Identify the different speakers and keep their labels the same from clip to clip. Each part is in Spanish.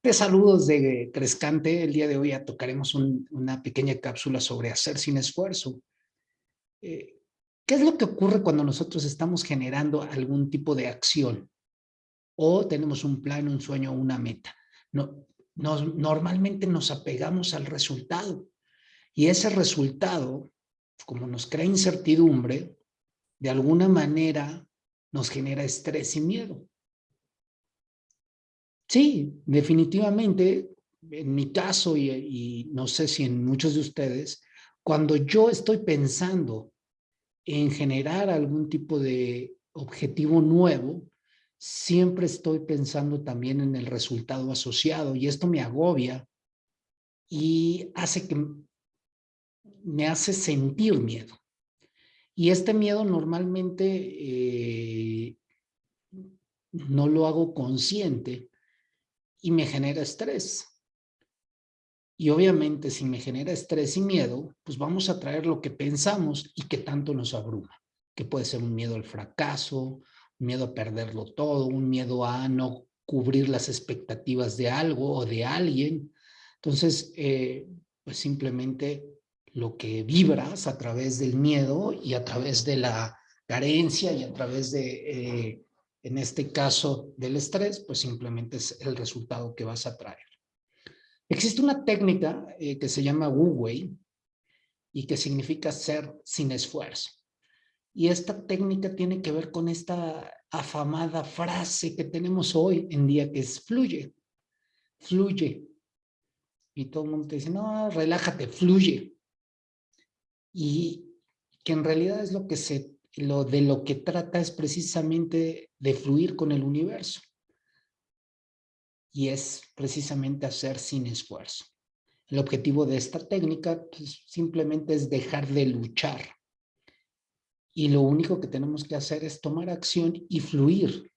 Speaker 1: Te saludos de Crescante. El día de hoy tocaremos una pequeña cápsula sobre hacer sin esfuerzo. Eh, ¿Qué es lo que ocurre cuando nosotros estamos generando algún tipo de acción? O tenemos un plan, un sueño, una meta. No, normalmente nos apegamos al resultado. Y ese resultado, como nos crea incertidumbre, de alguna manera nos genera estrés y miedo. Sí, definitivamente, en mi caso y, no sé si en muchos de ustedes, cuando yo estoy pensando en generar algún tipo de objetivo nuevo, siempre estoy pensando también en el resultado asociado y esto me agobia y hace que me hace sentir miedo. Y este miedo normalmente eh, no lo hago consciente, y me genera estrés. Y obviamente si me genera estrés y miedo, pues vamos a traer lo que pensamos y que tanto nos abruma, que puede ser un miedo al fracaso, un miedo a perderlo todo, un miedo a no cubrir las expectativas de algo o de alguien. Entonces, eh, pues simplemente lo que vibras a través del miedo y a través de la carencia y a través de eh, en este caso del estrés, pues simplemente es el resultado que vas a traer. Existe una técnica eh, que se llama Wu Wei y que significa ser sin esfuerzo. Y esta técnica tiene que ver con esta afamada frase que tenemos hoy en día que es fluye, fluye. Y todo el mundo te dice, no, relájate, fluye. Y que en realidad es lo que se lo de lo que trata es precisamente de fluir con el universo. Y es precisamente hacer sin esfuerzo. El objetivo de esta técnica pues, simplemente es dejar de luchar. Y lo único que tenemos que hacer es tomar acción y fluir.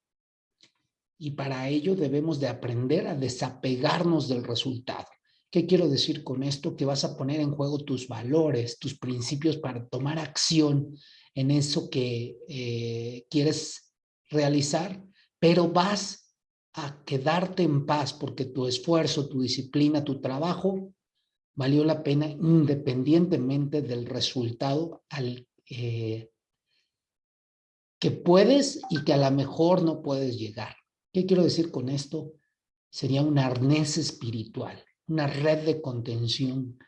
Speaker 1: Y para ello debemos de aprender a desapegarnos del resultado. ¿Qué quiero decir con esto? Que vas a poner en juego tus valores, tus principios para tomar acción en eso que eh, quieres realizar, pero vas a quedarte en paz porque tu esfuerzo, tu disciplina, tu trabajo valió la pena independientemente del resultado al eh, que puedes y que a lo mejor no puedes llegar. ¿Qué quiero decir con esto? Sería un arnés espiritual, una red de contención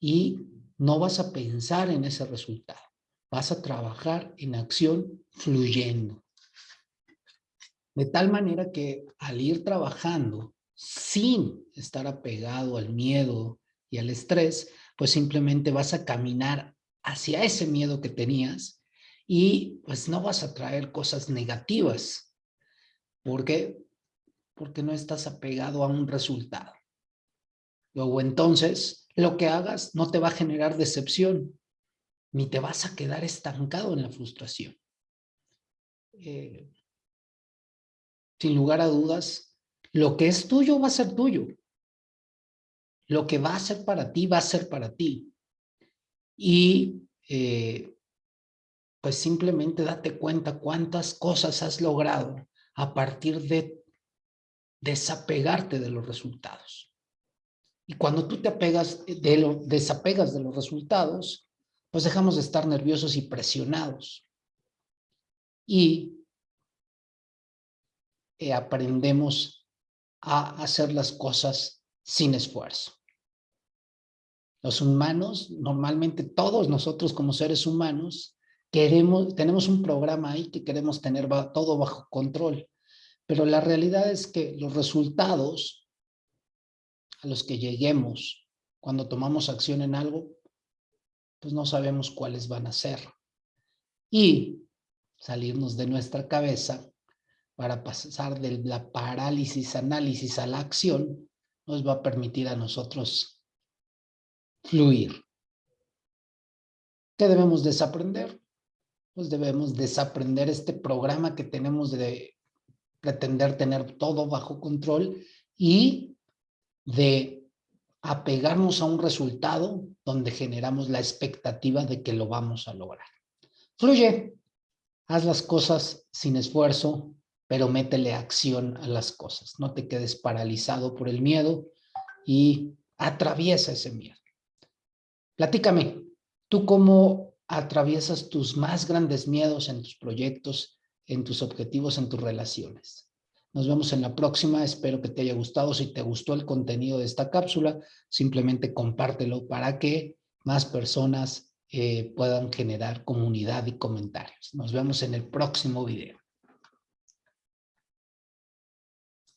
Speaker 1: y no vas a pensar en ese resultado vas a trabajar en acción fluyendo. De tal manera que al ir trabajando sin estar apegado al miedo y al estrés, pues simplemente vas a caminar hacia ese miedo que tenías y pues no vas a traer cosas negativas. ¿Por qué? Porque no estás apegado a un resultado. Luego entonces, lo que hagas no te va a generar decepción, ni te vas a quedar estancado en la frustración. Eh, sin lugar a dudas, lo que es tuyo va a ser tuyo. Lo que va a ser para ti, va a ser para ti. Y eh, pues simplemente date cuenta cuántas cosas has logrado a partir de desapegarte de los resultados. Y cuando tú te apegas de lo, desapegas de los resultados, pues dejamos de estar nerviosos y presionados. Y eh, aprendemos a hacer las cosas sin esfuerzo. Los humanos, normalmente todos nosotros como seres humanos, queremos, tenemos un programa ahí que queremos tener todo bajo control. Pero la realidad es que los resultados a los que lleguemos cuando tomamos acción en algo pues no sabemos cuáles van a ser. Y salirnos de nuestra cabeza para pasar de la parálisis análisis a la acción nos va a permitir a nosotros fluir. ¿Qué debemos desaprender? Pues debemos desaprender este programa que tenemos de pretender tener todo bajo control y de apegarnos a un resultado donde generamos la expectativa de que lo vamos a lograr. Fluye, haz las cosas sin esfuerzo pero métele acción a las cosas. No te quedes paralizado por el miedo y atraviesa ese miedo. Platícame, ¿tú cómo atraviesas tus más grandes miedos en tus proyectos, en tus objetivos, en tus relaciones? Nos vemos en la próxima. Espero que te haya gustado. Si te gustó el contenido de esta cápsula, simplemente compártelo para que más personas eh, puedan generar comunidad y comentarios. Nos vemos en el próximo video.